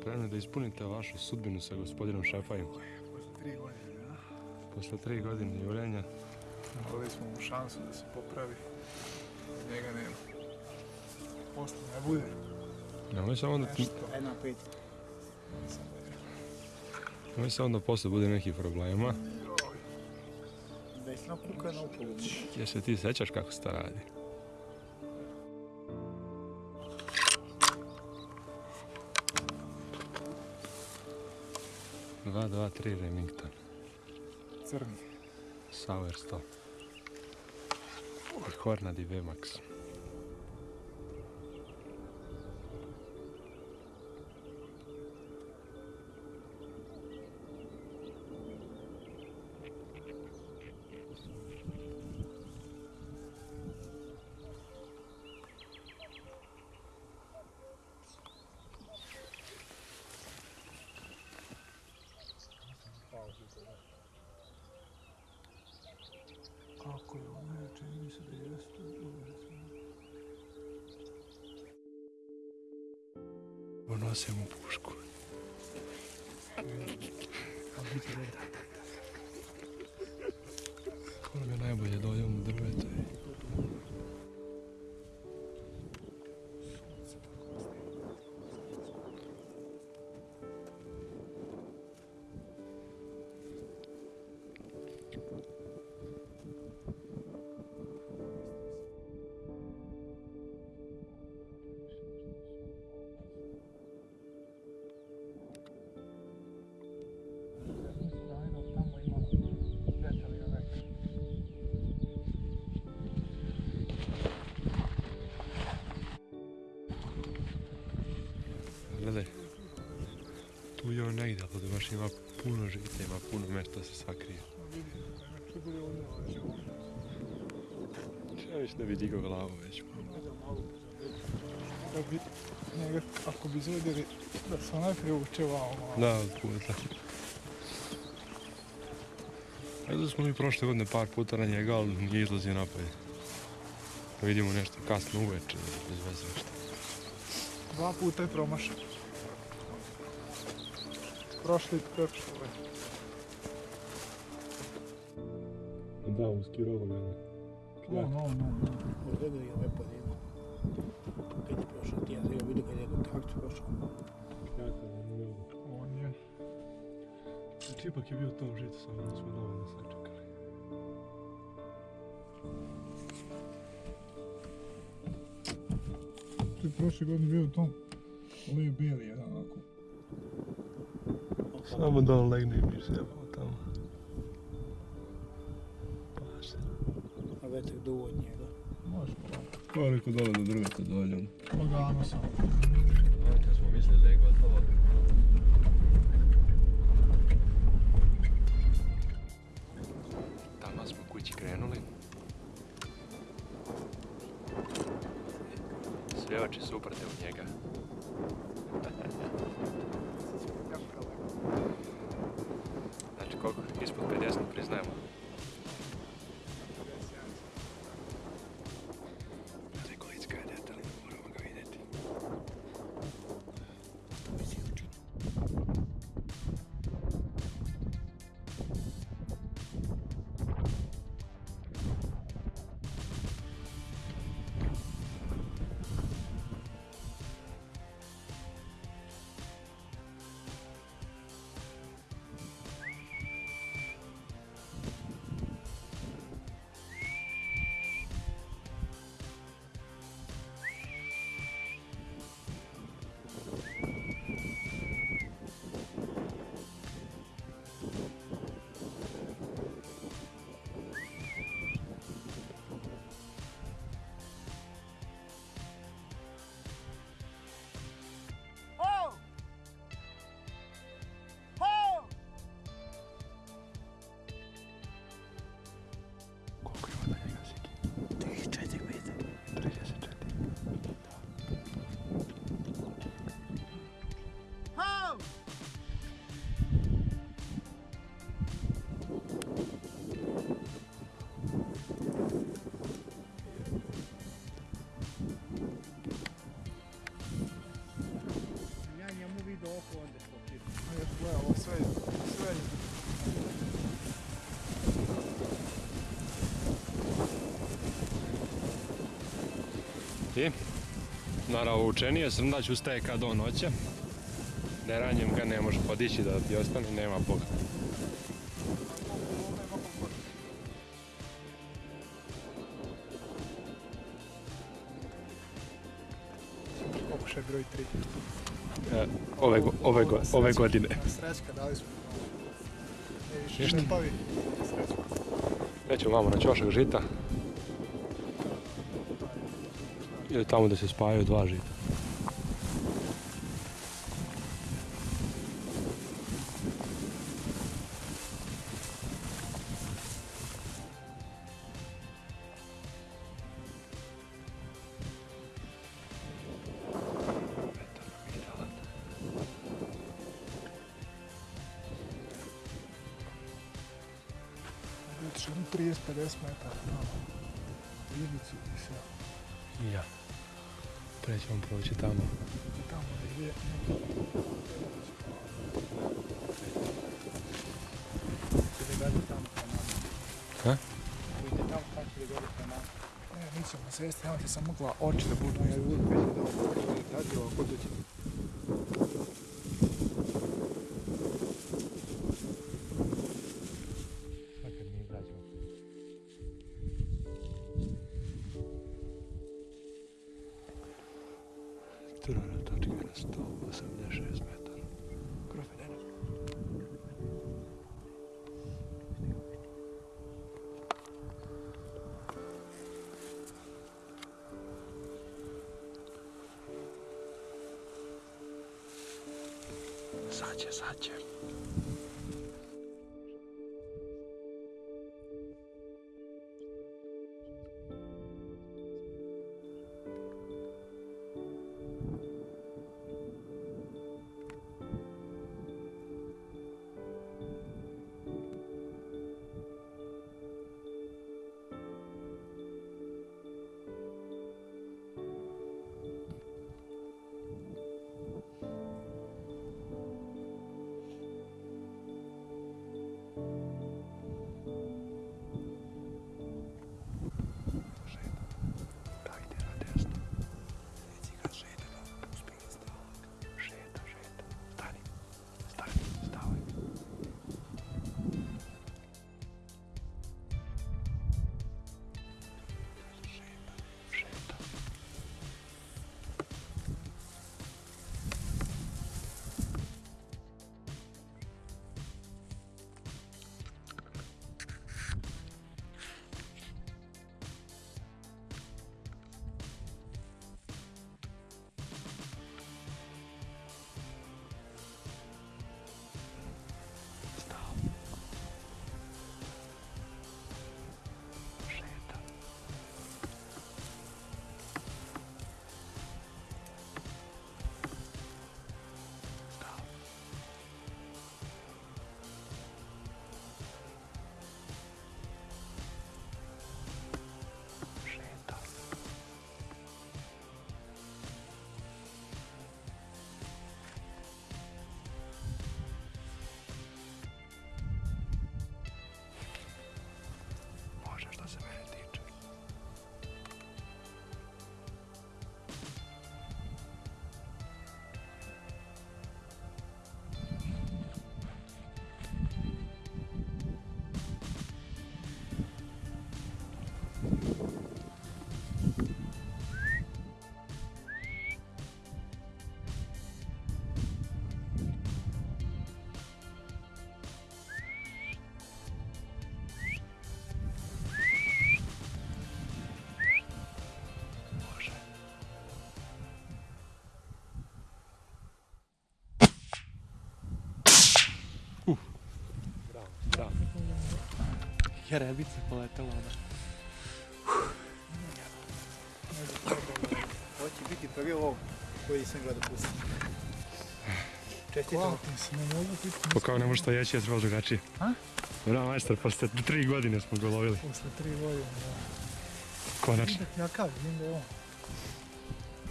Spremni da ispunite vašu sudbinu sa gospodinom Šefajim. Posle tri godine, a? Posle tri godine jurenja. Dali smo mu šansu da se popravi. Njega nema. Posle ne bude. Nemoj samo da, Nešto. Jedna pet. nemoj samo da posle bude nekih problema. Desna kuka na upolu. Jer se ti sećaš kako se to radi. Dva, dva, tri Remington. crni. Sauer 100. I Hornady VMAX. Ponosim mu pušku. Koga najbolje dođem u drvetu je on negdje, ali da baš ima puno žita, ima puno mjesta da se sakrije. Ovdje. Ja već ne bi digao glavu već. Da bi njega, ako bi izvedeli da se onaj privuče vamo malo. Da, od puta. Ajde smo mi prošle godine par puta na njega, ali nije izlazio napolje. Da vidimo nešto kasno uveče, bez veze nešto. Dva puta je promašao. No, no. Ovdje ga je lepo da ima. Kad je prošao, ti ja sam ga vidio kad je kontakt prošao. On je. Znači ipak je bio to u žicu, samo da smo dovoljno sačekali. Tu je prošle godine bio u tom Lee Bailey, jedan onako. Samo da on legne i mi se jebamo tamo. Pa se. A vetak duvo od njega. Može polako. Koliko dole do drveta dođem. Lagano samo. Kad smo mislili da je gotovo. Tamo smo kući krenuli. Sve oči su uprte u njega. I? Naravno, učenije srndać ustaje kad on hoće. Ne ranjem ga ne može podići da ti ostane, nema Boga. Pokušaj broj 3. E, ove, go- ove, go- ove godine. Srećka, dali smo. Ne više Ništa. šlepavi. Srećka. Vamo na ćošak žita. Ili tamo da se spajaju dva žita. Otiš jedno 30-50 metara. U Ivicu i sve. Ja. Prećemo proći tamo. Tamo da nama. Ha? Ide tamo tako ide dalje pa nama. Ne, mi ćemo sesti, nemojte sam mogla oči da budu, ja budu već da ovo ovako doći. 449 86 meter. Krofinenio. Sadzie, sadzie. Bravo, bravo. Jerebica poletela ona. Ovo će biti prvi lov koji sam gledao pustiti. Pa kao ne može to jeći, je trebalo drugačije. A? Bravo, majstor, posle tri godine smo ga lovili. Posle tri godine, da. Konačno. Vidim da kakav, vidim da je on.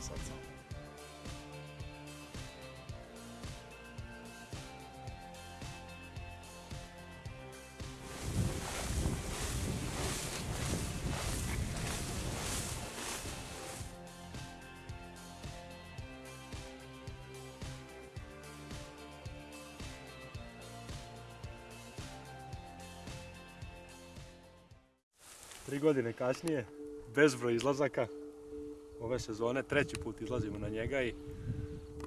Sad sam. Tri godine kasnije, bezbroj izlazaka. Ove sezone, treći put izlazimo na njega i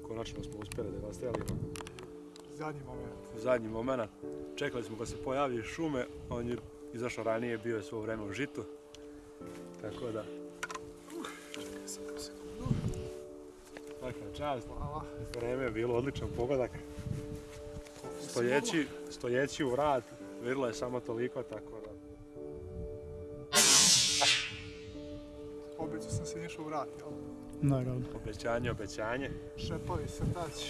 konačno smo uspjeli da ga ostrelimo. Zadnji moment. zadnji moment. Čekali smo da se pojavi šume, on je izašao ranije, bio je svo vrijeme u žitu. Tako da, Čekaj sam sekundu. svaka čast. Hvala. Vreme je bilo odličan pogodak. Stojeći, stojeći u vrat, vidjelo je samo toliko, tako Obećao sam se išao vrat, jel? Naravno. Obećanje, obećanje. Šepavi srdač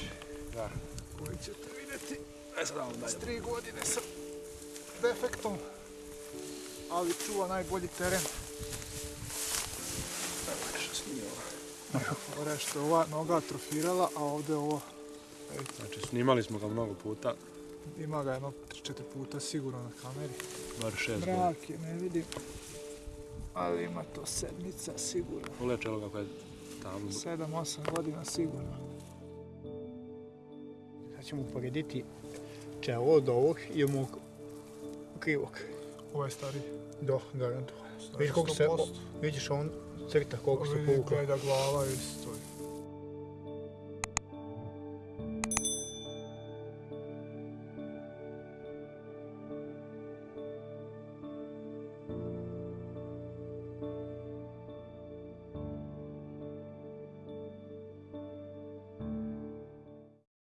Da. koji ćete vidjeti E sad damo s tri godine sa defektom, ali čuva najbolji teren. Evo nešto snimio. Ovo što je ova noga atrofirala, a ovdje ovo, vidite, Znači, snimali smo ga mnogo puta, ima ga jedno 3-4 puta sigurno na kameri. bar šest godina. Mrak je, ne vidim. Ali ima to sedmica sigurno. Ulečelo kako je tamo. 7-8 godina sigurno. Sad ćemo uporediti čelo od ovog i od mog krivog. Ovo je stari. Do, garantujem. Vidiš koliko se, vidiš on crta koliko se Vidi povukla. gleda glava isto